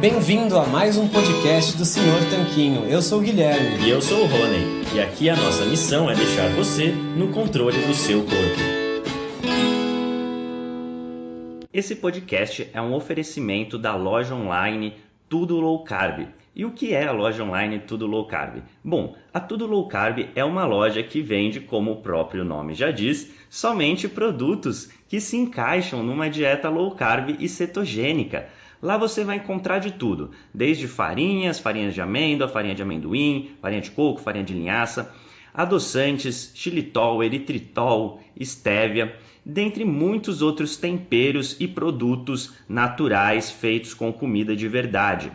Bem-vindo a mais um podcast do Senhor Tanquinho. Eu sou o Guilherme. E eu sou o Rony. E aqui a nossa missão é deixar você no controle do seu corpo. Esse podcast é um oferecimento da loja online Tudo Low Carb. E o que é a loja online Tudo Low Carb? Bom, a Tudo Low Carb é uma loja que vende, como o próprio nome já diz, somente produtos que se encaixam numa dieta low carb e cetogênica. Lá você vai encontrar de tudo, desde farinhas, farinhas de amêndoa, farinha de amendoim, farinha de coco, farinha de linhaça, adoçantes, xilitol, eritritol, estévia, dentre muitos outros temperos e produtos naturais feitos com comida de verdade.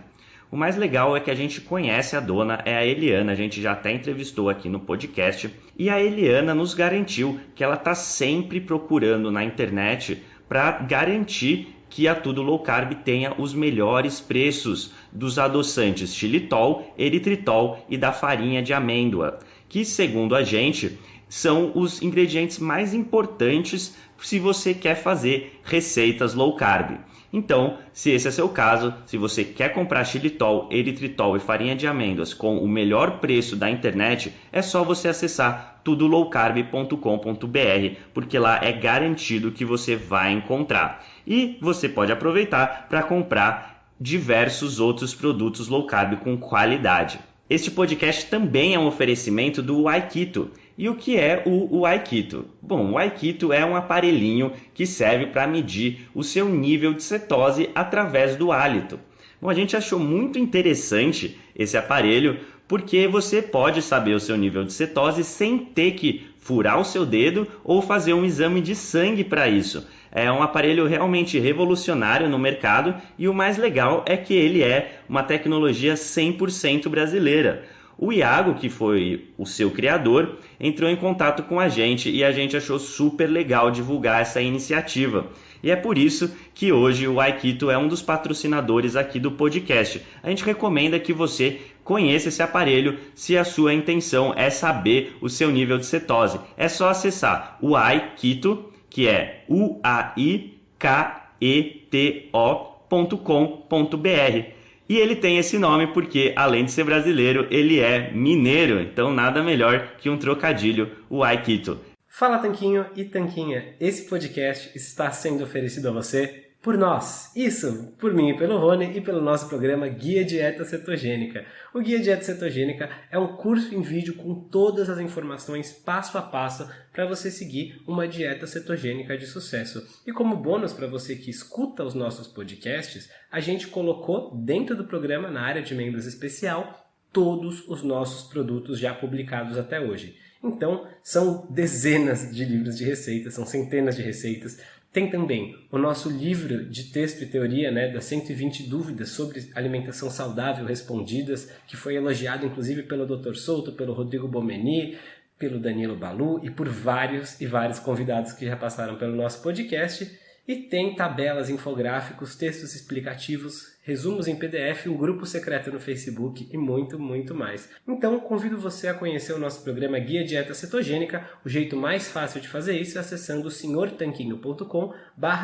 O mais legal é que a gente conhece a dona, é a Eliana, a gente já até entrevistou aqui no podcast, e a Eliana nos garantiu que ela está sempre procurando na internet para garantir que a Tudo Low Carb tenha os melhores preços dos adoçantes xilitol, eritritol e da farinha de amêndoa, que segundo a gente são os ingredientes mais importantes se você quer fazer receitas low carb. Então, se esse é seu caso, se você quer comprar xilitol, eritritol e farinha de amêndoas com o melhor preço da internet, é só você acessar tudolowcarb.com.br, porque lá é garantido que você vai encontrar. E você pode aproveitar para comprar diversos outros produtos low carb com qualidade. Este podcast também é um oferecimento do Aikito. E o que é o, o Aikito? Bom, o Aikito é um aparelhinho que serve para medir o seu nível de cetose através do hálito. Bom, a gente achou muito interessante esse aparelho porque você pode saber o seu nível de cetose sem ter que furar o seu dedo ou fazer um exame de sangue para isso. É um aparelho realmente revolucionário no mercado e o mais legal é que ele é uma tecnologia 100% brasileira. O Iago, que foi o seu criador, entrou em contato com a gente e a gente achou super legal divulgar essa iniciativa. E é por isso que hoje o Aikito é um dos patrocinadores aqui do podcast. A gente recomenda que você conheça esse aparelho se a sua intenção é saber o seu nível de cetose. É só acessar o Aikito, que é u-a-i-k-e-t-o.com.br. E ele tem esse nome porque, além de ser brasileiro, ele é mineiro. Então, nada melhor que um trocadilho, o Aikito. Fala Tanquinho e Tanquinha, esse podcast está sendo oferecido a você por nós. Isso, por mim pelo Rony e pelo nosso programa Guia Dieta Cetogênica. O Guia Dieta Cetogênica é um curso em vídeo com todas as informações passo a passo para você seguir uma dieta cetogênica de sucesso. E como bônus para você que escuta os nossos podcasts, a gente colocou dentro do programa, na área de membros especial, todos os nossos produtos já publicados até hoje. Então, são dezenas de livros de receitas, são centenas de receitas. Tem também o nosso livro de texto e teoria, né, das 120 dúvidas sobre alimentação saudável respondidas, que foi elogiado inclusive pelo Dr. Souto, pelo Rodrigo Bomeni, pelo Danilo Balu e por vários e vários convidados que já passaram pelo nosso podcast. E tem tabelas, infográficos, textos explicativos, resumos em PDF, um grupo secreto no Facebook e muito, muito mais. Então, convido você a conhecer o nosso programa Guia Dieta Cetogênica. O jeito mais fácil de fazer isso é acessando senhortanquinho.com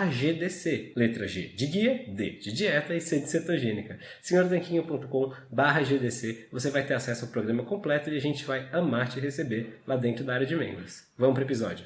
GDC. Letra G de guia, D de dieta e C de cetogênica. senhortanquinho.com GDC. Você vai ter acesso ao programa completo e a gente vai amar te receber lá dentro da área de membros. Vamos para o episódio.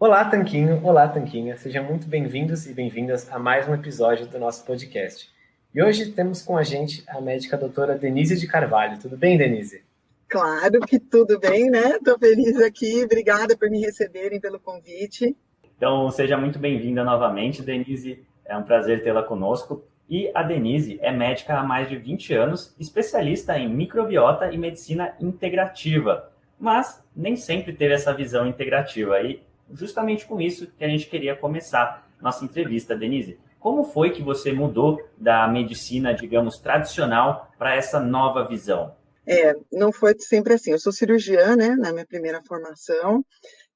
Olá, Tanquinho! Olá, Tanquinha! Sejam muito bem-vindos e bem-vindas a mais um episódio do nosso podcast. E hoje temos com a gente a médica doutora Denise de Carvalho. Tudo bem, Denise? Claro que tudo bem, né? Estou feliz aqui. Obrigada por me receberem, pelo convite. Então, seja muito bem-vinda novamente, Denise. É um prazer tê-la conosco. E a Denise é médica há mais de 20 anos, especialista em microbiota e medicina integrativa, mas nem sempre teve essa visão integrativa. E justamente com isso que a gente queria começar nossa entrevista, Denise. Como foi que você mudou da medicina, digamos, tradicional para essa nova visão? É, não foi sempre assim. Eu sou cirurgiã, né, na minha primeira formação,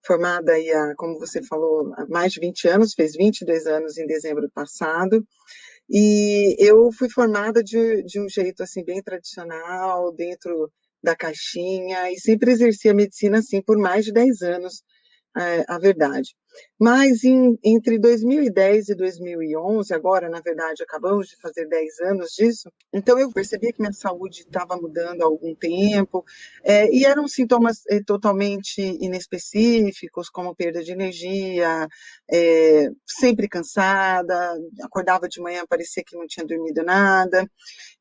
formada aí, há, como você falou, há mais de 20 anos, fez 22 anos em dezembro passado. E eu fui formada de, de um jeito, assim, bem tradicional, dentro da caixinha, e sempre exerci a medicina, assim, por mais de 10 anos, é, a verdade. Mas em, entre 2010 e 2011, agora, na verdade, acabamos de fazer 10 anos disso, então eu percebi que minha saúde estava mudando há algum tempo, é, e eram sintomas é, totalmente inespecíficos, como perda de energia, é, sempre cansada, acordava de manhã, parecia que não tinha dormido nada,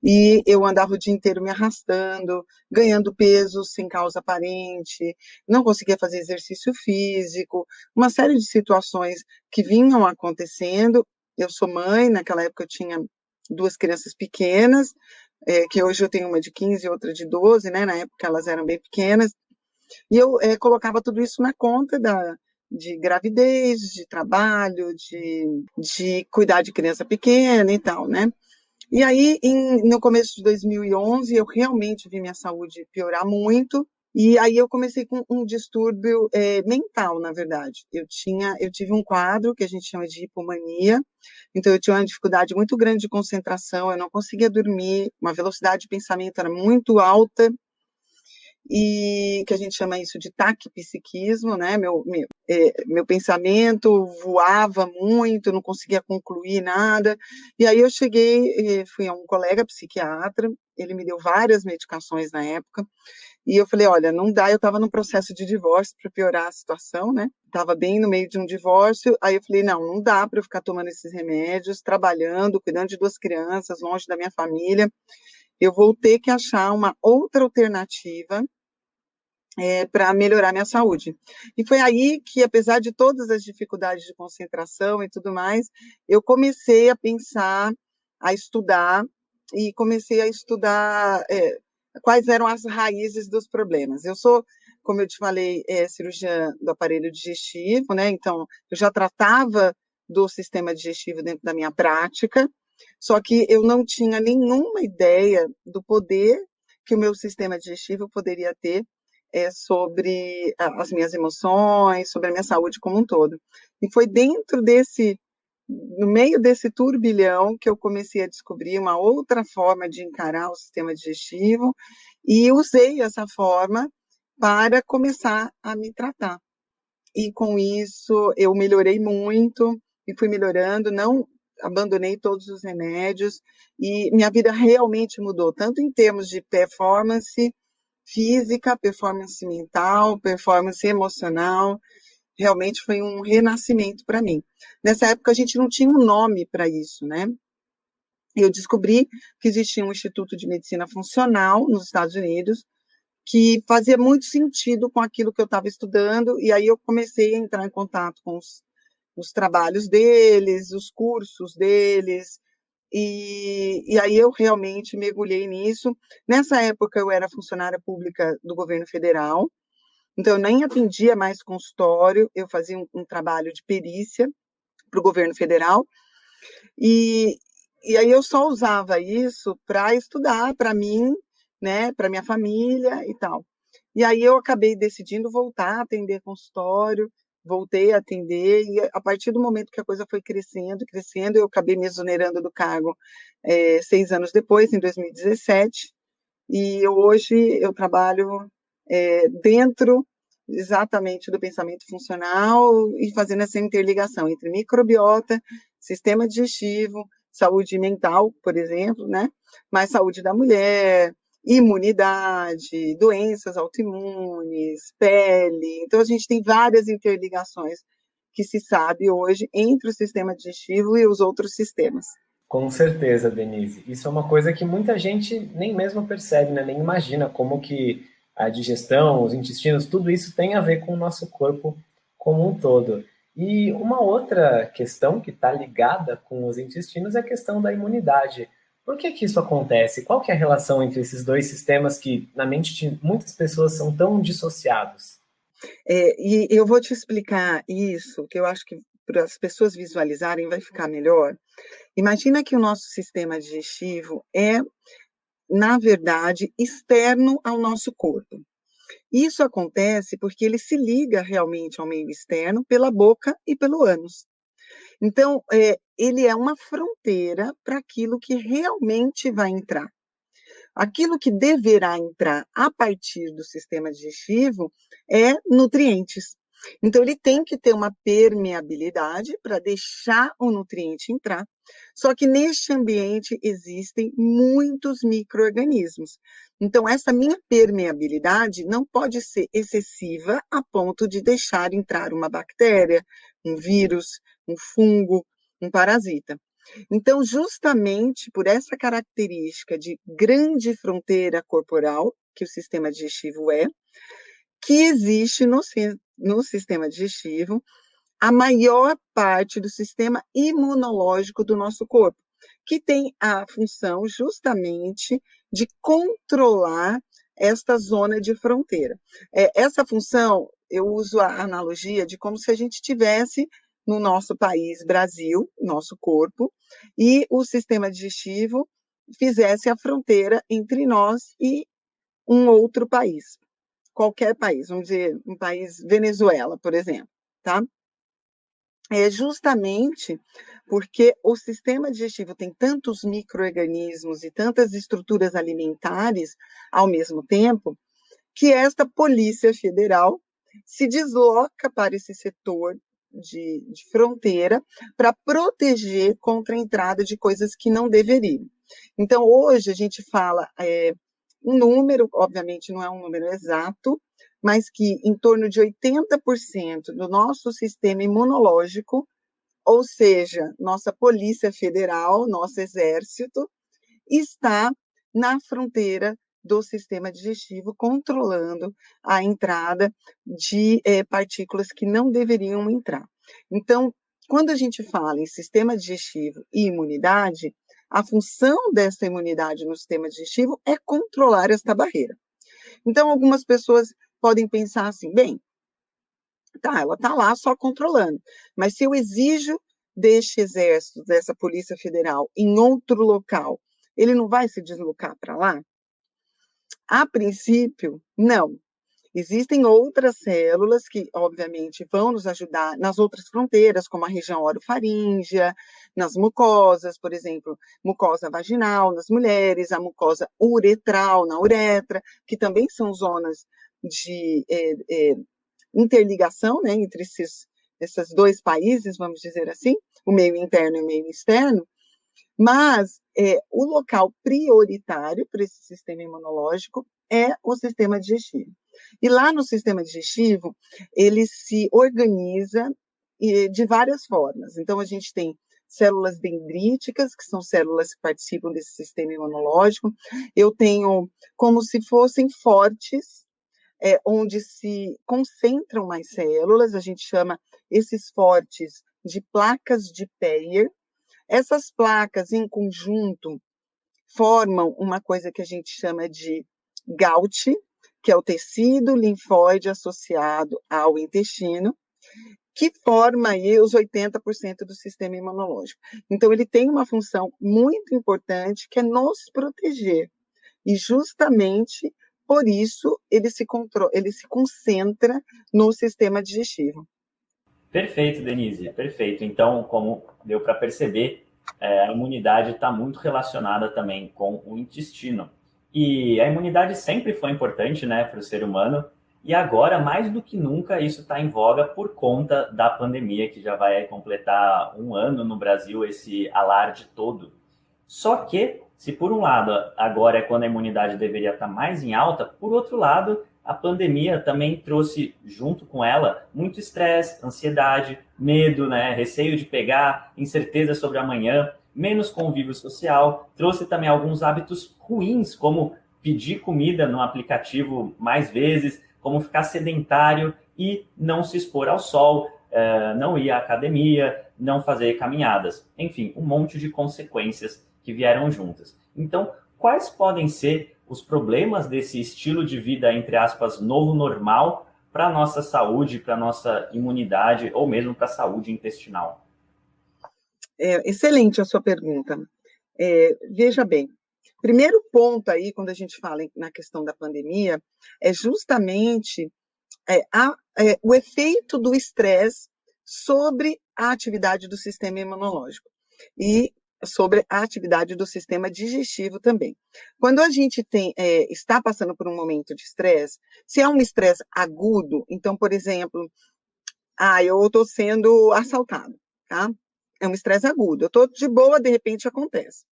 e eu andava o dia inteiro me arrastando, ganhando peso sem causa aparente, não conseguia fazer exercício físico, uma série de situações que vinham acontecendo. Eu sou mãe, naquela época eu tinha duas crianças pequenas, é, que hoje eu tenho uma de 15 e outra de 12, né? Na época elas eram bem pequenas. E eu é, colocava tudo isso na conta da, de gravidez, de trabalho, de, de cuidar de criança pequena e tal, né? E aí, em, no começo de 2011, eu realmente vi minha saúde piorar muito. E aí eu comecei com um distúrbio é, mental, na verdade. Eu tinha, eu tive um quadro que a gente chama de hipomania. Então eu tinha uma dificuldade muito grande de concentração. Eu não conseguia dormir. Uma velocidade de pensamento era muito alta e que a gente chama isso de taquipsiquismo, né? Meu, meu, é, meu pensamento voava muito, não conseguia concluir nada. E aí eu cheguei, eh, fui a um colega psiquiatra, ele me deu várias medicações na época, e eu falei, olha, não dá, eu estava num processo de divórcio para piorar a situação, né? Estava bem no meio de um divórcio, aí eu falei, não, não dá para eu ficar tomando esses remédios, trabalhando, cuidando de duas crianças, longe da minha família. Eu vou ter que achar uma outra alternativa é, para melhorar minha saúde. E foi aí que, apesar de todas as dificuldades de concentração e tudo mais, eu comecei a pensar, a estudar, e comecei a estudar é, quais eram as raízes dos problemas. Eu sou, como eu te falei, é, cirurgiã do aparelho digestivo, né? Então, eu já tratava do sistema digestivo dentro da minha prática, só que eu não tinha nenhuma ideia do poder que o meu sistema digestivo poderia ter é, sobre as minhas emoções, sobre a minha saúde como um todo. E foi dentro desse, no meio desse turbilhão, que eu comecei a descobrir uma outra forma de encarar o sistema digestivo e usei essa forma para começar a me tratar. E com isso eu melhorei muito e fui melhorando, não abandonei todos os remédios e minha vida realmente mudou, tanto em termos de performance, física, performance mental, performance emocional. Realmente foi um renascimento para mim. Nessa época a gente não tinha um nome para isso, né? Eu descobri que existia um Instituto de Medicina Funcional nos Estados Unidos que fazia muito sentido com aquilo que eu estava estudando, e aí eu comecei a entrar em contato com os, os trabalhos deles, os cursos deles, e, e, aí eu realmente mergulhei nisso. Nessa época eu era funcionária pública do governo federal, então eu nem atendia mais consultório, eu fazia um, um trabalho de perícia para o governo federal. E, e aí eu só usava isso para estudar para mim, né, para minha família e tal. E aí eu acabei decidindo voltar a atender consultório, voltei a atender, e a partir do momento que a coisa foi crescendo, crescendo, eu acabei me exonerando do cargo é, seis anos depois, em 2017, e eu, hoje eu trabalho é, dentro exatamente do pensamento funcional e fazendo essa interligação entre microbiota, sistema digestivo, saúde mental, por exemplo, né? Mas saúde da mulher, imunidade, doenças autoimunes, pele. Então, a gente tem várias interligações que se sabe hoje entre o sistema digestivo e os outros sistemas. Com certeza, Denise. Isso é uma coisa que muita gente nem mesmo percebe, né? nem imagina como que a digestão, os intestinos, tudo isso tem a ver com o nosso corpo como um todo. E uma outra questão que está ligada com os intestinos é a questão da imunidade. Por que, que isso acontece? Qual que é a relação entre esses dois sistemas que, na mente de muitas pessoas, são tão dissociados? É, e eu vou te explicar isso, que eu acho que para as pessoas visualizarem vai ficar melhor. Imagina que o nosso sistema digestivo é, na verdade, externo ao nosso corpo. Isso acontece porque ele se liga realmente ao meio externo pela boca e pelo ânus. Então, é, ele é uma fronteira para aquilo que realmente vai entrar. Aquilo que deverá entrar a partir do sistema digestivo é nutrientes. Então, ele tem que ter uma permeabilidade para deixar o nutriente entrar. Só que neste ambiente existem muitos micro-organismos. Então, essa minha permeabilidade não pode ser excessiva a ponto de deixar entrar uma bactéria, um vírus, um fungo, um parasita. Então, justamente por essa característica de grande fronteira corporal, que o sistema digestivo é, que existe no, no sistema digestivo a maior parte do sistema imunológico do nosso corpo, que tem a função justamente de controlar esta zona de fronteira. É, essa função, eu uso a analogia de como se a gente tivesse no nosso país, Brasil, nosso corpo, e o sistema digestivo fizesse a fronteira entre nós e um outro país, qualquer país, vamos dizer, um país Venezuela, por exemplo, tá? É justamente porque o sistema digestivo tem tantos microorganismos e tantas estruturas alimentares ao mesmo tempo, que esta Polícia Federal se desloca para esse setor de, de fronteira para proteger contra a entrada de coisas que não deveriam. Então, hoje a gente fala é, um número, obviamente não é um número exato, mas que em torno de 80% do nosso sistema imunológico, ou seja, nossa Polícia Federal, nosso Exército, está na fronteira do sistema digestivo, controlando a entrada de é, partículas que não deveriam entrar. Então, quando a gente fala em sistema digestivo e imunidade, a função dessa imunidade no sistema digestivo é controlar esta barreira. Então, algumas pessoas podem pensar assim, bem, tá, ela está lá só controlando, mas se eu exijo deste exército, dessa Polícia Federal, em outro local, ele não vai se deslocar para lá? A princípio, não. Existem outras células que, obviamente, vão nos ajudar nas outras fronteiras, como a região orofaríngea, nas mucosas, por exemplo, mucosa vaginal nas mulheres, a mucosa uretral na uretra, que também são zonas de é, é, interligação né, entre esses, esses dois países, vamos dizer assim, o meio interno e o meio externo, mas é, o local prioritário para esse sistema imunológico é o sistema digestivo. E lá no sistema digestivo, ele se organiza de várias formas. Então, a gente tem células dendríticas, que são células que participam desse sistema imunológico. Eu tenho como se fossem fortes, é, onde se concentram mais células, a gente chama esses fortes de placas de Peyer, essas placas, em conjunto, formam uma coisa que a gente chama de GAUT, que é o tecido linfóide associado ao intestino, que forma aí os 80% do sistema imunológico. Então, ele tem uma função muito importante, que é nos proteger. E justamente por isso ele se, controla, ele se concentra no sistema digestivo. Perfeito, Denise, perfeito. Então, como deu para perceber, é, a imunidade está muito relacionada também com o intestino. E a imunidade sempre foi importante né, para o ser humano, e agora, mais do que nunca, isso está em voga por conta da pandemia, que já vai completar um ano no Brasil, esse alarde todo. Só que, se por um lado agora é quando a imunidade deveria estar mais em alta, por outro lado, a pandemia também trouxe junto com ela muito estresse, ansiedade, medo, né, receio de pegar, incerteza sobre amanhã, menos convívio social, trouxe também alguns hábitos ruins, como pedir comida no aplicativo mais vezes, como ficar sedentário e não se expor ao sol, eh, não ir à academia, não fazer caminhadas. Enfim, um monte de consequências que vieram juntas. Então, quais podem ser os problemas desse estilo de vida, entre aspas, novo normal para a nossa saúde, para a nossa imunidade ou mesmo para a saúde intestinal? É, excelente a sua pergunta. É, veja bem, primeiro ponto aí, quando a gente fala na questão da pandemia, é justamente é, a, é, o efeito do estresse sobre a atividade do sistema imunológico. E sobre a atividade do sistema digestivo também. Quando a gente tem, é, está passando por um momento de estresse, se é um estresse agudo, então, por exemplo, Ah, eu estou sendo assaltado, tá? É um estresse agudo. Eu estou de boa, de repente acontece.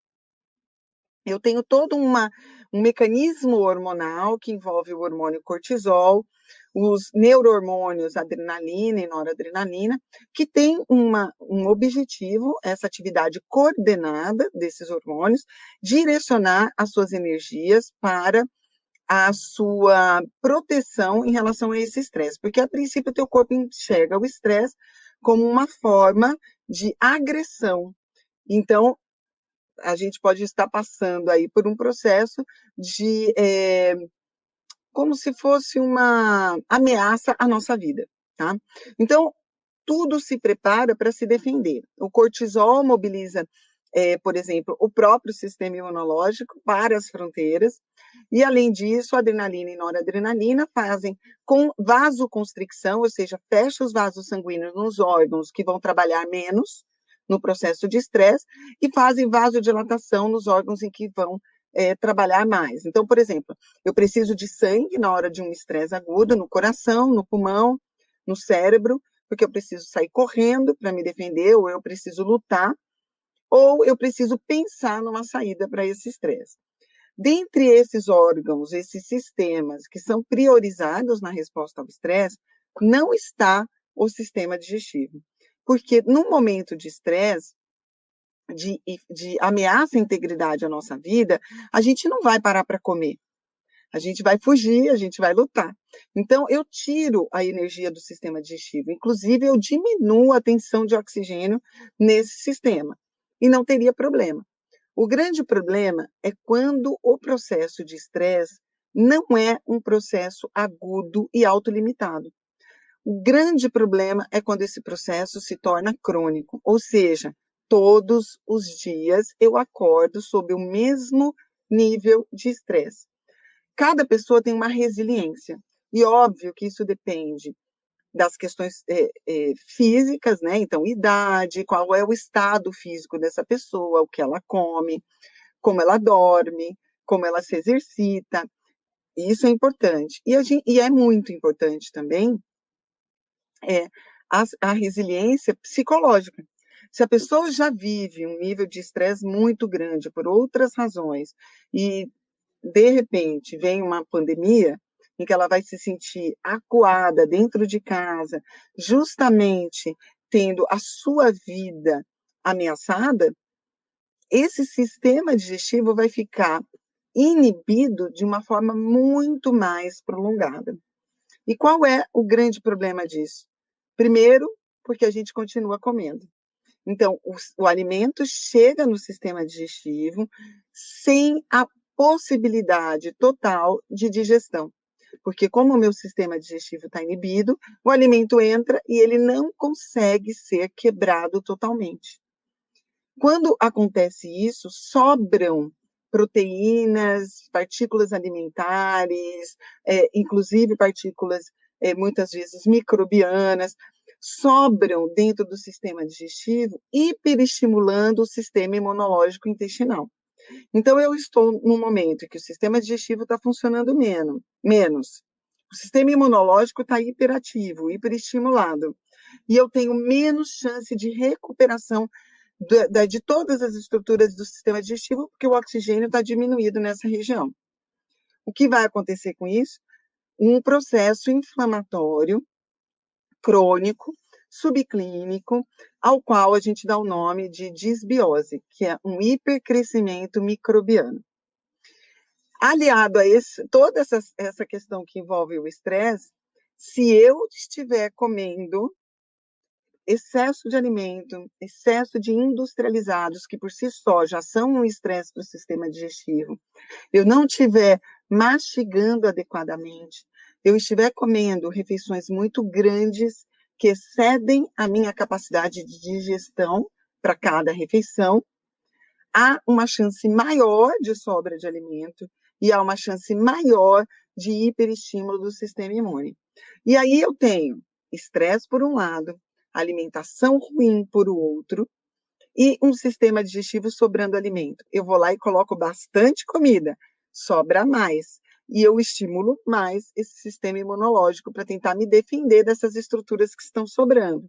Eu tenho todo uma, um mecanismo hormonal que envolve o hormônio cortisol, os neurohormônios adrenalina e noradrenalina, que tem uma, um objetivo, essa atividade coordenada desses hormônios, direcionar as suas energias para a sua proteção em relação a esse estresse, porque a princípio o teu corpo enxerga o estresse como uma forma de agressão. Então, a gente pode estar passando aí por um processo de é, como se fosse uma ameaça à nossa vida, tá? Então, tudo se prepara para se defender. O cortisol mobiliza, é, por exemplo, o próprio sistema imunológico para as fronteiras, e além disso, a adrenalina e noradrenalina fazem com vasoconstricção, ou seja, fecha os vasos sanguíneos nos órgãos que vão trabalhar menos no processo de estresse e fazem vasodilatação nos órgãos em que vão é, trabalhar mais. Então, por exemplo, eu preciso de sangue na hora de um estresse agudo, no coração, no pulmão, no cérebro, porque eu preciso sair correndo para me defender, ou eu preciso lutar, ou eu preciso pensar numa saída para esse estresse. Dentre esses órgãos, esses sistemas que são priorizados na resposta ao estresse, não está o sistema digestivo. Porque no momento de estresse, de, de ameaça à integridade à nossa vida, a gente não vai parar para comer. A gente vai fugir, a gente vai lutar. Então, eu tiro a energia do sistema digestivo. Inclusive, eu diminuo a tensão de oxigênio nesse sistema. E não teria problema. O grande problema é quando o processo de estresse não é um processo agudo e autolimitado. O grande problema é quando esse processo se torna crônico, ou seja, todos os dias eu acordo sob o mesmo nível de estresse. Cada pessoa tem uma resiliência, e óbvio que isso depende das questões é, é, físicas, né? Então, idade, qual é o estado físico dessa pessoa, o que ela come, como ela dorme, como ela se exercita. Isso é importante. E, gente, e é muito importante também é, a, a resiliência psicológica. Se a pessoa já vive um nível de estresse muito grande por outras razões e de repente vem uma pandemia em que ela vai se sentir acuada dentro de casa, justamente tendo a sua vida ameaçada, esse sistema digestivo vai ficar inibido de uma forma muito mais prolongada. E qual é o grande problema disso? Primeiro, porque a gente continua comendo. Então, o, o alimento chega no sistema digestivo sem a possibilidade total de digestão. Porque, como o meu sistema digestivo está inibido, o alimento entra e ele não consegue ser quebrado totalmente. Quando acontece isso, sobram proteínas, partículas alimentares, é, inclusive partículas, é, muitas vezes microbianas, sobram dentro do sistema digestivo, hiperestimulando o sistema imunológico intestinal. Então, eu estou num momento em que o sistema digestivo está funcionando menos, menos. O sistema imunológico está hiperativo, hiperestimulado. E eu tenho menos chance de recuperação de, de todas as estruturas do sistema digestivo, porque o oxigênio está diminuído nessa região. O que vai acontecer com isso? Um processo inflamatório crônico, subclínico, ao qual a gente dá o nome de disbiose, que é um hipercrescimento microbiano. Aliado a esse, toda essa, essa questão que envolve o estresse, se eu estiver comendo excesso de alimento, excesso de industrializados, que por si só já são um estresse para o sistema digestivo, eu não estiver mastigando adequadamente, eu estiver comendo refeições muito grandes que excedem a minha capacidade de digestão para cada refeição, há uma chance maior de sobra de alimento e há uma chance maior de hiperestímulo do sistema imune. E aí eu tenho estresse por um lado, alimentação ruim por outro e um sistema digestivo sobrando alimento. Eu vou lá e coloco bastante comida, sobra mais. E eu estimulo mais esse sistema imunológico para tentar me defender dessas estruturas que estão sobrando.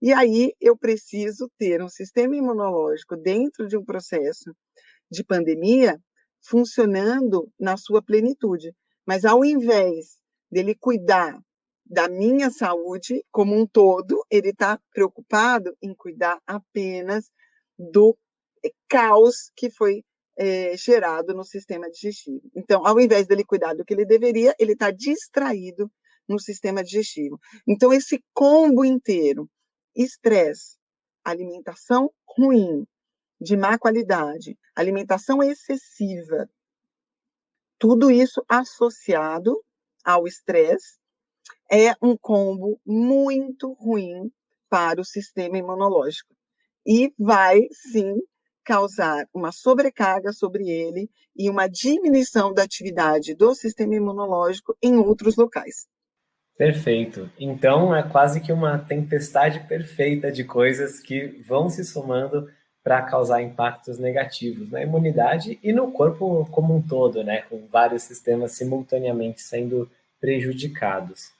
E aí eu preciso ter um sistema imunológico dentro de um processo de pandemia funcionando na sua plenitude. Mas ao invés dele cuidar da minha saúde como um todo, ele está preocupado em cuidar apenas do caos que foi é, gerado no sistema digestivo. Então, ao invés dele cuidar do que ele deveria, ele está distraído no sistema digestivo. Então, esse combo inteiro, estresse, alimentação ruim, de má qualidade, alimentação excessiva, tudo isso associado ao estresse é um combo muito ruim para o sistema imunológico e vai sim causar uma sobrecarga sobre ele e uma diminuição da atividade do sistema imunológico em outros locais. Perfeito. Então é quase que uma tempestade perfeita de coisas que vão se somando para causar impactos negativos na imunidade e no corpo como um todo, né, com vários sistemas simultaneamente sendo prejudicados.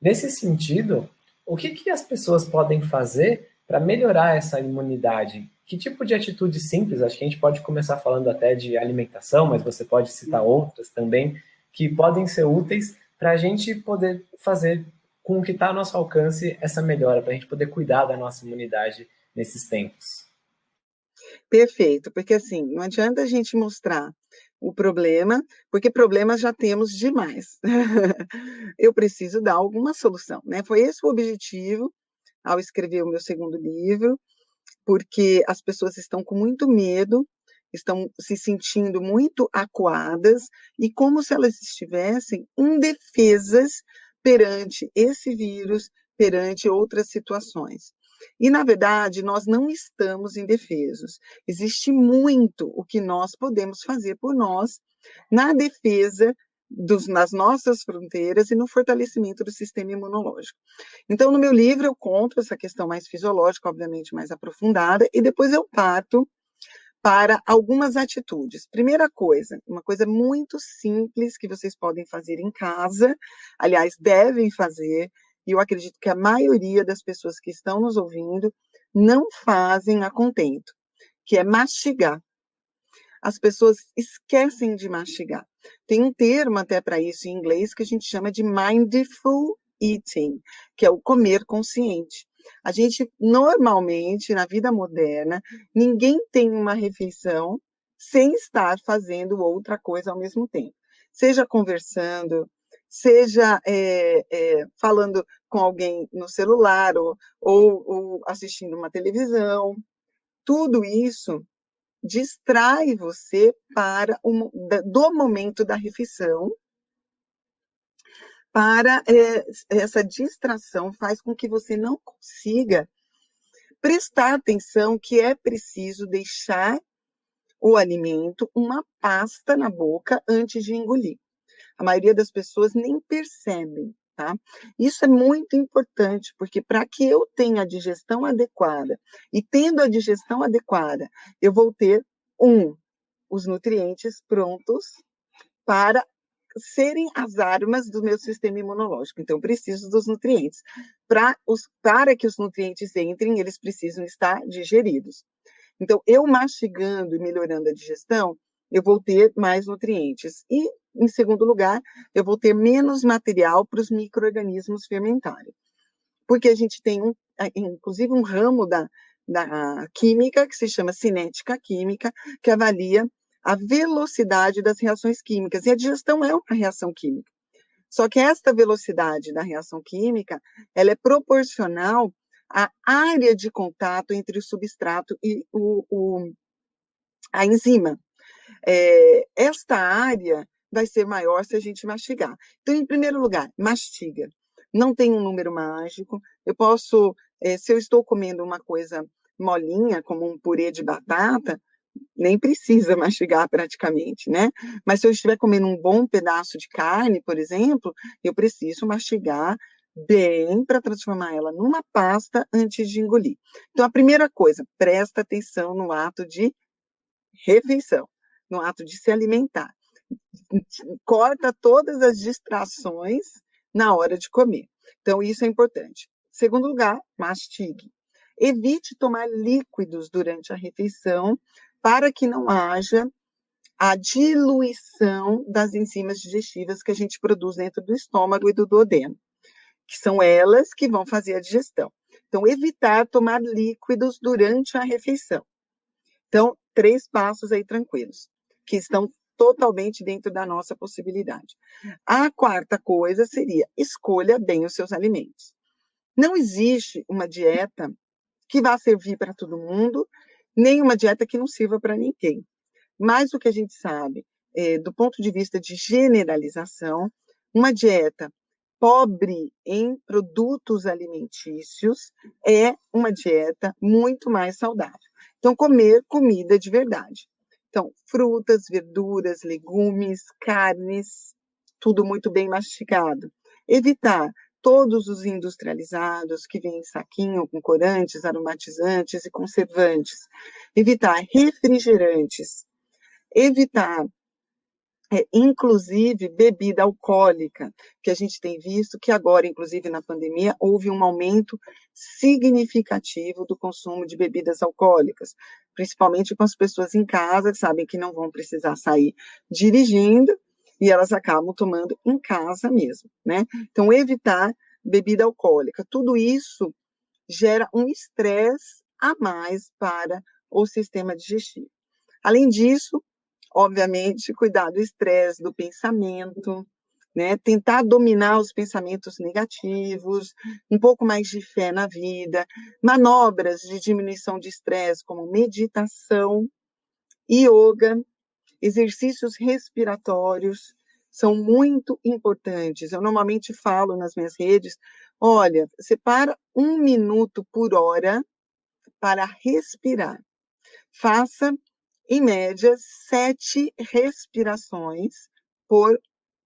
Nesse sentido, o que, que as pessoas podem fazer para melhorar essa imunidade? Que tipo de atitude simples? Acho que a gente pode começar falando até de alimentação, mas você pode citar outras também que podem ser úteis para a gente poder fazer com o que está ao nosso alcance essa melhora, para a gente poder cuidar da nossa imunidade nesses tempos. Perfeito, porque assim, não adianta a gente mostrar o problema, porque problemas já temos demais. Eu preciso dar alguma solução, né? Foi esse o objetivo ao escrever o meu segundo livro, porque as pessoas estão com muito medo, estão se sentindo muito acuadas e como se elas estivessem indefesas perante esse vírus, perante outras situações. E, na verdade, nós não estamos indefesos. Existe muito o que nós podemos fazer por nós na defesa dos, nas nossas fronteiras e no fortalecimento do sistema imunológico. Então, no meu livro, eu conto essa questão mais fisiológica, obviamente mais aprofundada, e depois eu parto para algumas atitudes. Primeira coisa, uma coisa muito simples que vocês podem fazer em casa, aliás, devem fazer, e eu acredito que a maioria das pessoas que estão nos ouvindo não fazem a contento, que é mastigar as pessoas esquecem de mastigar. Tem um termo até para isso em inglês que a gente chama de mindful eating, que é o comer consciente. A gente, normalmente, na vida moderna, ninguém tem uma refeição sem estar fazendo outra coisa ao mesmo tempo. Seja conversando, seja é, é, falando com alguém no celular ou, ou, ou assistindo uma televisão. Tudo isso distrai você para o, do momento da refeição, para é, essa distração faz com que você não consiga prestar atenção que é preciso deixar o alimento uma pasta na boca antes de engolir. A maioria das pessoas nem percebem Tá? Isso é muito importante, porque para que eu tenha a digestão adequada, e tendo a digestão adequada, eu vou ter, um, os nutrientes prontos para serem as armas do meu sistema imunológico. Então, preciso dos nutrientes. Os, para que os nutrientes entrem, eles precisam estar digeridos. Então, eu mastigando e melhorando a digestão, eu vou ter mais nutrientes. E em segundo lugar, eu vou ter menos material para os micro-organismos fermentarem. Porque a gente tem, um, inclusive, um ramo da, da química que se chama cinética química, que avalia a velocidade das reações químicas. E a digestão é uma reação química. Só que esta velocidade da reação química, ela é proporcional à área de contato entre o substrato e o, o a enzima. É, esta área vai ser maior se a gente mastigar. Então, em primeiro lugar, mastiga. Não tem um número mágico. Eu posso, é, se eu estou comendo uma coisa molinha, como um purê de batata, nem precisa mastigar praticamente, né? Mas se eu estiver comendo um bom pedaço de carne, por exemplo, eu preciso mastigar bem para transformar ela numa pasta antes de engolir. Então, a primeira coisa, presta atenção no ato de refeição, no ato de se alimentar corta todas as distrações na hora de comer. Então, isso é importante. Segundo lugar, mastigue. Evite tomar líquidos durante a refeição para que não haja a diluição das enzimas digestivas que a gente produz dentro do estômago e do duodeno, que são elas que vão fazer a digestão. Então, evitar tomar líquidos durante a refeição. Então, três passos aí tranquilos, que estão totalmente dentro da nossa possibilidade. A quarta coisa seria escolha bem os seus alimentos. Não existe uma dieta que vá servir para todo mundo, nem uma dieta que não sirva para ninguém. Mas o que a gente sabe, é, do ponto de vista de generalização, uma dieta pobre em produtos alimentícios é uma dieta muito mais saudável. Então, comer comida de verdade. Então, frutas, verduras, legumes, carnes, tudo muito bem mastigado. Evitar todos os industrializados que vêm em saquinho com corantes, aromatizantes e conservantes. Evitar refrigerantes. Evitar é, inclusive bebida alcoólica, que a gente tem visto que agora, inclusive na pandemia, houve um aumento significativo do consumo de bebidas alcoólicas, principalmente com as pessoas em casa, que sabem que não vão precisar sair dirigindo, e elas acabam tomando em casa mesmo, né? Então, evitar bebida alcoólica. Tudo isso gera um estresse a mais para o sistema digestivo. Além disso, obviamente, cuidar do estresse, do pensamento, né? Tentar dominar os pensamentos negativos, um pouco mais de fé na vida, manobras de diminuição de estresse, como meditação, yoga, exercícios respiratórios, são muito importantes. Eu normalmente falo nas minhas redes: olha, separa um minuto por hora para respirar. Faça em média, sete respirações por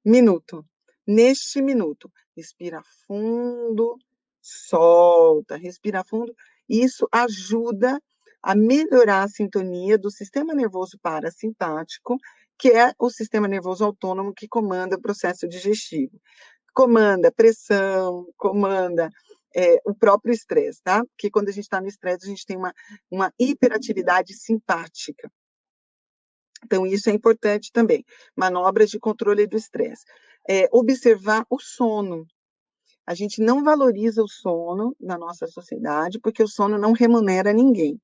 minuto. Neste minuto, respira fundo, solta, respira fundo. Isso ajuda a melhorar a sintonia do sistema nervoso parasimpático, que é o sistema nervoso autônomo que comanda o processo digestivo. Comanda pressão, comanda é, o próprio estresse, tá? Porque quando a gente está no estresse, a gente tem uma, uma hiperatividade simpática. Então, isso é importante também. Manobras de controle do estresse. É, observar o sono. A gente não valoriza o sono na nossa sociedade, porque o sono não remunera ninguém.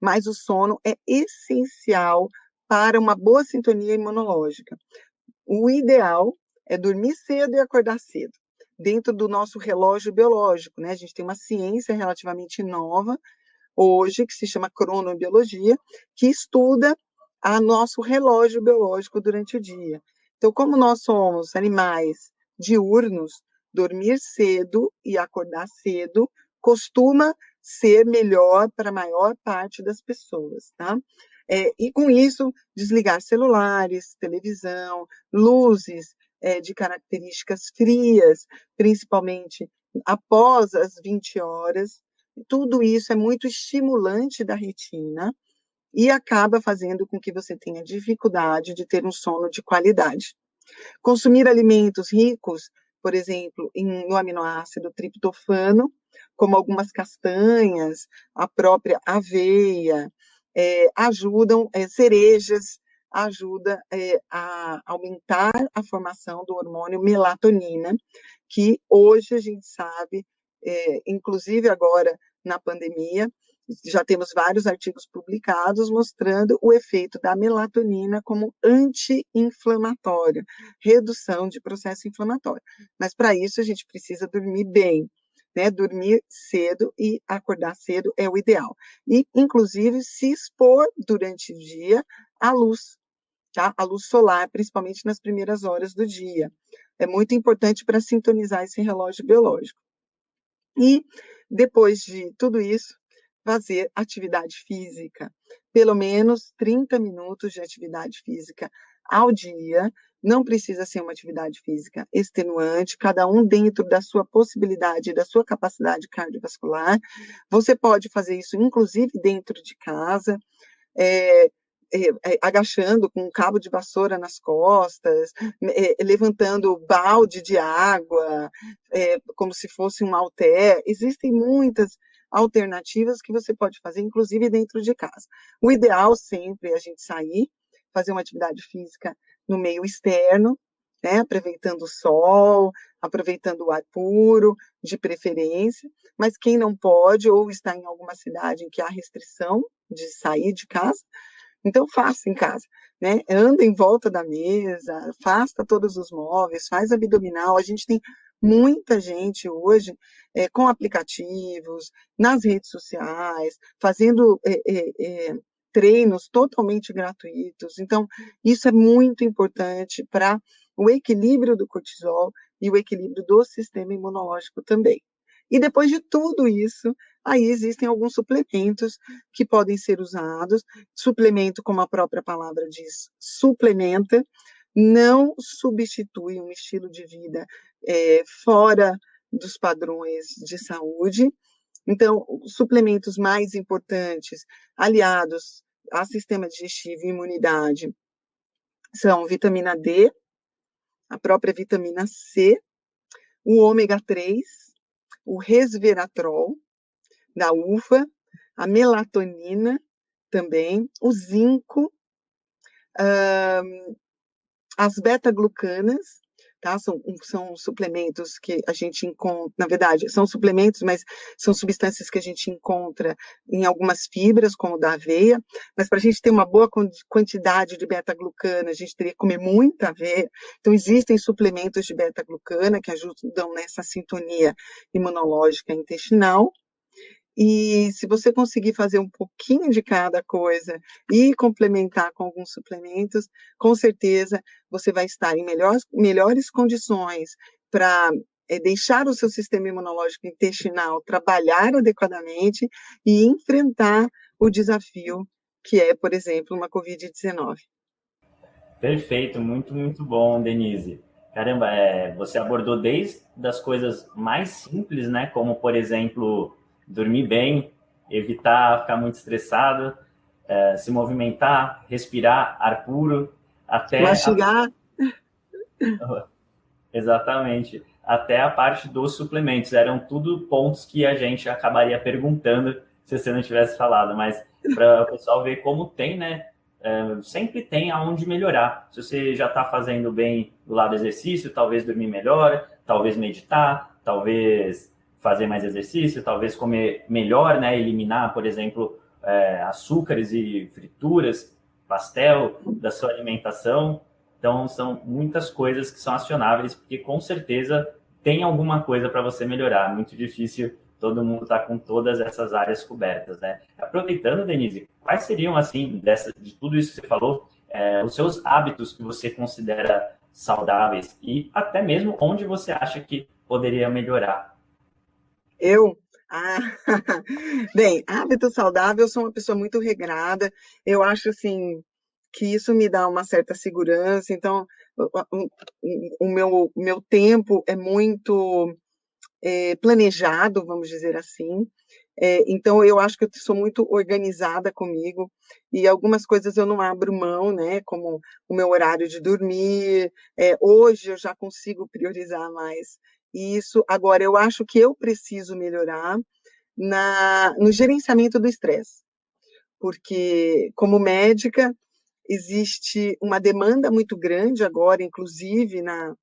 Mas o sono é essencial para uma boa sintonia imunológica. O ideal é dormir cedo e acordar cedo, dentro do nosso relógio biológico, né? A gente tem uma ciência relativamente nova hoje que se chama cronobiologia, que estuda a nosso relógio biológico durante o dia. Então, como nós somos animais diurnos, dormir cedo e acordar cedo costuma ser melhor para a maior parte das pessoas, tá? É, e com isso, desligar celulares, televisão, luzes é, de características frias, principalmente após as 20 horas, tudo isso é muito estimulante da retina e acaba fazendo com que você tenha dificuldade de ter um sono de qualidade. Consumir alimentos ricos, por exemplo, em, no aminoácido triptofano, como algumas castanhas, a própria aveia, é, ajudam, é, cerejas, ajuda é, a aumentar a formação do hormônio melatonina, que hoje a gente sabe, é, inclusive agora na pandemia, já temos vários artigos publicados mostrando o efeito da melatonina como anti-inflamatório, redução de processo inflamatório. Mas para isso a gente precisa dormir bem, né? Dormir cedo e acordar cedo é o ideal. E, inclusive, se expor durante o dia à luz, tá? A luz solar, principalmente nas primeiras horas do dia. É muito importante para sintonizar esse relógio biológico. E depois de tudo isso, fazer atividade física, pelo menos 30 minutos de atividade física ao dia. Não precisa ser uma atividade física extenuante, cada um dentro da sua possibilidade, da sua capacidade cardiovascular. Você pode fazer isso, inclusive, dentro de casa. É, é, agachando com um cabo de vassoura nas costas, é, levantando balde de água, como se fosse um halter. Existem muitas alternativas que você pode fazer, inclusive dentro de casa. O ideal sempre é a gente sair, fazer uma atividade física no meio externo, né, aproveitando o sol, aproveitando o ar puro, de preferência, mas quem não pode ou está em alguma cidade em que há restrição de sair de casa, então faça em casa, né? Anda em volta da mesa, afasta todos os móveis, faz abdominal. A gente tem muita gente hoje é, com aplicativos, nas redes sociais, fazendo é, é, treinos totalmente gratuitos. Então, isso é muito importante para o equilíbrio do cortisol e o equilíbrio do sistema imunológico também. E depois de tudo isso, aí existem alguns suplementos que podem ser usados. Suplemento, como a própria palavra diz, suplementa, não substitui um estilo de vida é, fora dos padrões de saúde. Então, suplementos mais importantes, aliados a sistema digestivo e imunidade, são vitamina D, a própria vitamina C, o ômega 3, o resveratrol da uva, a melatonina também, o zinco, as beta-glucanas, tá? São, são suplementos que a gente encontra, na verdade, são suplementos, mas são substâncias que a gente encontra em algumas fibras, como da aveia, mas para a gente ter uma boa quantidade de beta-glucana, a gente teria que comer muita aveia. Então, existem suplementos de beta-glucana que ajudam nessa sintonia imunológica intestinal, e se você conseguir fazer um pouquinho de cada coisa e complementar com alguns suplementos, com certeza você vai estar em melhores, melhores condições para é, deixar o seu sistema imunológico intestinal trabalhar adequadamente e enfrentar o desafio que é, por exemplo, uma Covid-19. Perfeito, muito, muito bom, Denise. Caramba, é, você abordou desde as coisas mais simples, né? Como, por exemplo, dormir bem, evitar ficar muito estressado, é, se movimentar, respirar ar puro, até... Mastigar. A... Exatamente. Até a parte dos suplementos. Eram tudo pontos que a gente acabaria perguntando se você não tivesse falado, mas para o pessoal ver como tem, né? É, sempre tem aonde melhorar. Se você já está fazendo bem do lado do exercício, talvez dormir melhor, talvez meditar, talvez fazer mais exercício, talvez comer melhor, né? Eliminar, por exemplo, é, açúcares e frituras, pastel da sua alimentação. Então, são muitas coisas que são acionáveis, porque com certeza tem alguma coisa para você melhorar. Muito difícil todo mundo estar tá com todas essas áreas cobertas, né? Aproveitando, Denise, quais seriam, assim, dessa, de tudo isso que você falou, é, os seus hábitos que você considera saudáveis e até mesmo onde você acha que poderia melhorar eu? Ah, bem, hábito saudável, eu sou uma pessoa muito regrada, eu acho assim que isso me dá uma certa segurança, então o, o meu, meu tempo é muito é, planejado, vamos dizer assim, é, então eu acho que eu sou muito organizada comigo e algumas coisas eu não abro mão, né? Como o meu horário de dormir. É, hoje eu já consigo priorizar mais isso. Agora, eu acho que eu preciso melhorar na, no gerenciamento do estresse, porque, como médica, existe uma demanda muito grande agora, inclusive na,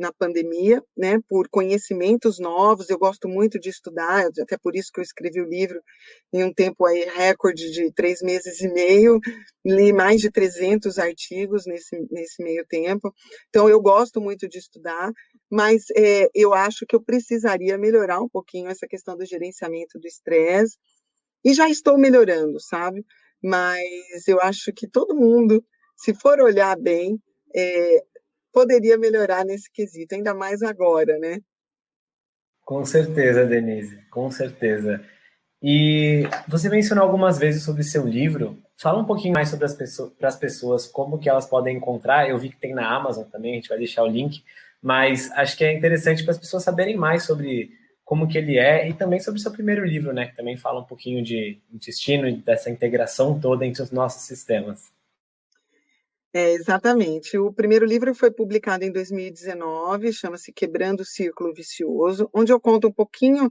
na pandemia, né, por conhecimentos novos. Eu gosto muito de estudar, até por isso que eu escrevi o livro em um tempo aí recorde de três meses e meio. Li mais de 300 artigos nesse, nesse meio tempo. Então, eu gosto muito de estudar, mas é, eu acho que eu precisaria melhorar um pouquinho essa questão do gerenciamento do estresse. E já estou melhorando, sabe? Mas eu acho que todo mundo, se for olhar bem, é, poderia melhorar nesse quesito, ainda mais agora, né? Com certeza, Denise, com certeza. E você mencionou algumas vezes sobre seu livro. Fala um pouquinho mais sobre as pessoas, para as pessoas, como que elas podem encontrar. Eu vi que tem na Amazon também, a gente vai deixar o link. Mas acho que é interessante para as pessoas saberem mais sobre como que ele é e também sobre o seu primeiro livro, né? Que também fala um pouquinho de intestino e dessa integração toda entre os nossos sistemas. É, exatamente. O primeiro livro foi publicado em 2019, chama-se Quebrando o Círculo Vicioso, onde eu conto um pouquinho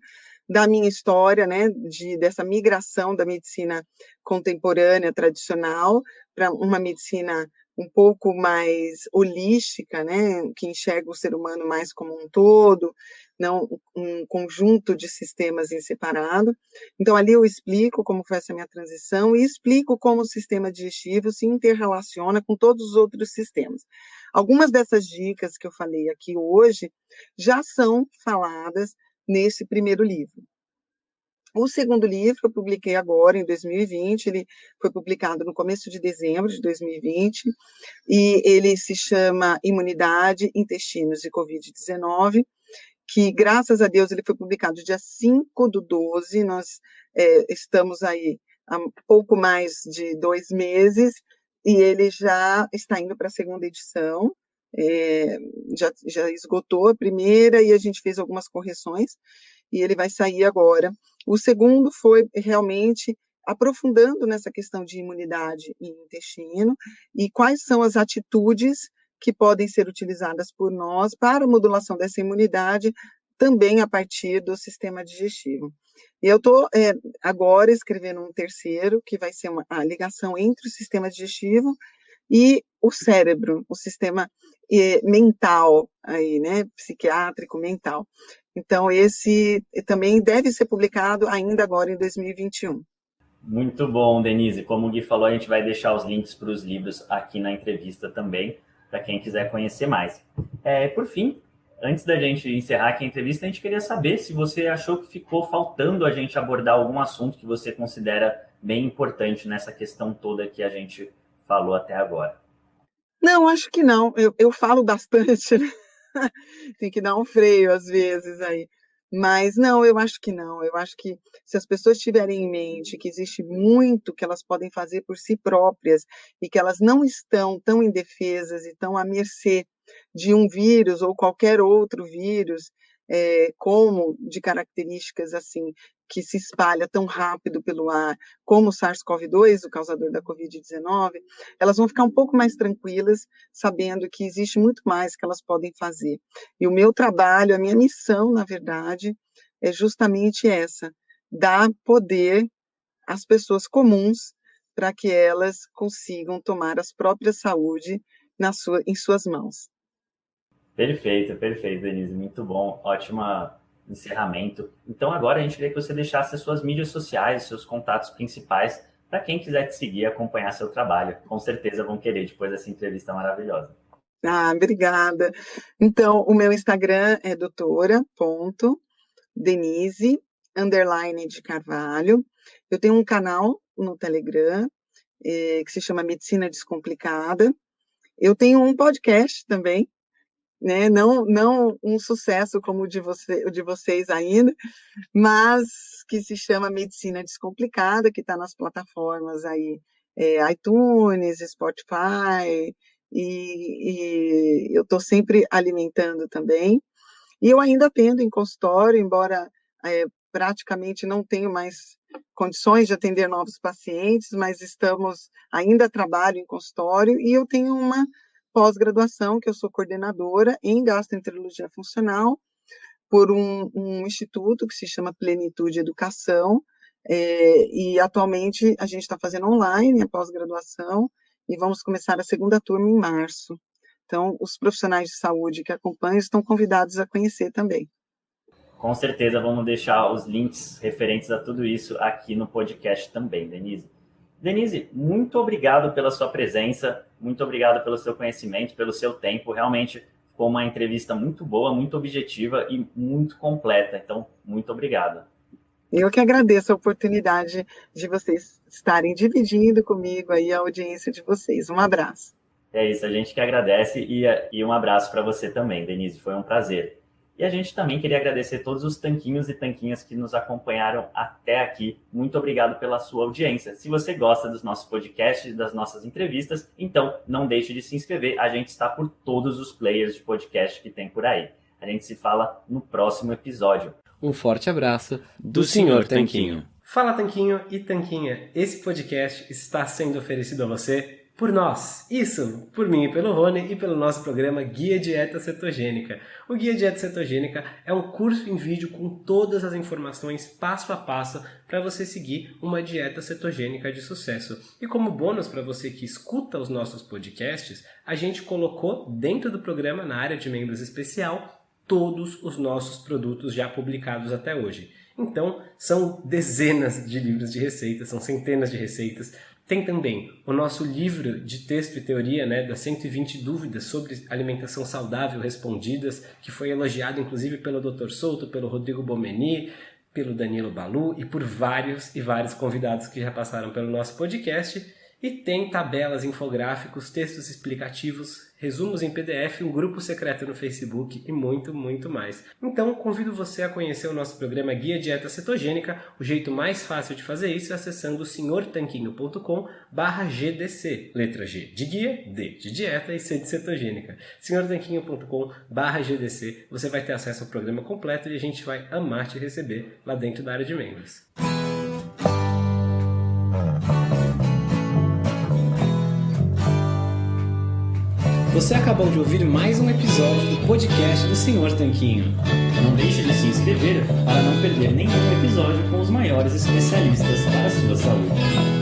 da minha história, né, de, dessa migração da medicina contemporânea tradicional para uma medicina um pouco mais holística, né, que enxerga o ser humano mais como um todo, não um conjunto de sistemas em separado. Então, ali eu explico como foi essa minha transição e explico como o sistema digestivo se interrelaciona com todos os outros sistemas. Algumas dessas dicas que eu falei aqui hoje já são faladas nesse primeiro livro. O segundo livro eu publiquei agora, em 2020, ele foi publicado no começo de dezembro de 2020, e ele se chama Imunidade, Intestinos e Covid-19, que, graças a Deus, ele foi publicado dia 5 do 12, nós é, estamos aí há pouco mais de dois meses, e ele já está indo para a segunda edição, é, já, já esgotou a primeira e a gente fez algumas correções, e ele vai sair agora. O segundo foi realmente aprofundando nessa questão de imunidade e intestino e quais são as atitudes que podem ser utilizadas por nós para a modulação dessa imunidade também a partir do sistema digestivo. E eu estou é, agora escrevendo um terceiro, que vai ser uma, a ligação entre o sistema digestivo e o cérebro, o sistema é, mental, aí, né, psiquiátrico, mental. Então, esse também deve ser publicado ainda agora em 2021. Muito bom, Denise. Como o Gui falou, a gente vai deixar os links para os livros aqui na entrevista também, para quem quiser conhecer mais. É, por fim, antes da gente encerrar aqui a entrevista, a gente queria saber se você achou que ficou faltando a gente abordar algum assunto que você considera bem importante nessa questão toda que a gente falou até agora. Não, acho que não. Eu, eu falo bastante, né? tem que dar um freio às vezes aí. Mas não, eu acho que não. Eu acho que se as pessoas tiverem em mente que existe muito que elas podem fazer por si próprias e que elas não estão tão indefesas e tão à mercê de um vírus ou qualquer outro vírus, é, como de características assim que se espalha tão rápido pelo ar, como o SARS-CoV-2, o causador da Covid-19, elas vão ficar um pouco mais tranquilas, sabendo que existe muito mais que elas podem fazer. E o meu trabalho, a minha missão, na verdade, é justamente essa: dar poder às pessoas comuns para que elas consigam tomar as próprias saúde na sua, em suas mãos. Perfeito, perfeito, Denise. Muito bom. Ótima encerramento. Então agora a gente queria que você deixasse as suas mídias sociais, seus contatos principais, para quem quiser te seguir e acompanhar seu trabalho. Com certeza vão querer depois dessa entrevista maravilhosa. Ah, obrigada. Então, o meu Instagram é doutora.denise, underline de Carvalho. Eu tenho um canal no Telegram, eh, que se chama Medicina Descomplicada. Eu tenho um podcast também, né? Não, não um sucesso como o de, você, o de vocês ainda, mas que se chama Medicina Descomplicada, que está nas plataformas aí, é, iTunes, Spotify, e, e eu estou sempre alimentando também. E eu ainda atendo em consultório, embora é, praticamente não tenho mais condições de atender novos pacientes, mas estamos ainda trabalho em consultório e eu tenho uma pós-graduação, que eu sou coordenadora em gastroenterologia funcional, por um, um instituto que se chama Plenitude Educação, é, e atualmente a gente está fazendo online a pós-graduação, e vamos começar a segunda turma em março. Então, os profissionais de saúde que acompanham estão convidados a conhecer também. Com certeza vamos deixar os links referentes a tudo isso aqui no podcast também, Denise. Denise, muito obrigado pela sua presença, muito obrigado pelo seu conhecimento, pelo seu tempo. Realmente foi uma entrevista muito boa, muito objetiva e muito completa. Então, muito obrigado. Eu que agradeço a oportunidade de vocês estarem dividindo comigo aí a audiência de vocês. Um abraço. É isso, a gente que agradece e, e um abraço para você também, Denise. Foi um prazer. E a gente também queria agradecer todos os tanquinhos e tanquinhas que nos acompanharam até aqui. Muito obrigado pela sua audiência. Se você gosta dos nossos podcasts, das nossas entrevistas, então não deixe de se inscrever. A gente está por todos os players de podcast que tem por aí. A gente se fala no próximo episódio. Um forte abraço do, do Senhor Tanquinho. Fala Tanquinho e Tanquinha. Esse podcast está sendo oferecido a você por nós. Isso, por mim e pelo Rony e pelo nosso programa Guia Dieta Cetogênica. O Guia Dieta Cetogênica é um curso em vídeo com todas as informações passo a passo para você seguir uma dieta cetogênica de sucesso. E como bônus para você que escuta os nossos podcasts, a gente colocou dentro do programa, na área de membros especial, todos os nossos produtos já publicados até hoje. Então, são dezenas de livros de receitas, são centenas de receitas, tem também o nosso livro de texto e teoria, né, das 120 dúvidas sobre alimentação saudável respondidas, que foi elogiado inclusive pelo Dr. Souto, pelo Rodrigo Bomeni, pelo Danilo Balu e por vários e vários convidados que já passaram pelo nosso podcast. E tem tabelas, infográficos, textos explicativos, resumos em PDF, um grupo secreto no Facebook e muito, muito mais. Então, convido você a conhecer o nosso programa Guia Dieta Cetogênica. O jeito mais fácil de fazer isso é acessando senhortanquinho.com GDC. Letra G de guia, D de dieta e C de cetogênica. senhortanquinho.com GDC. Você vai ter acesso ao programa completo e a gente vai amar te receber lá dentro da área de membros. Você acabou de ouvir mais um episódio do podcast do Senhor Tanquinho. Não deixe de se inscrever para não perder nenhum episódio com os maiores especialistas para a sua saúde.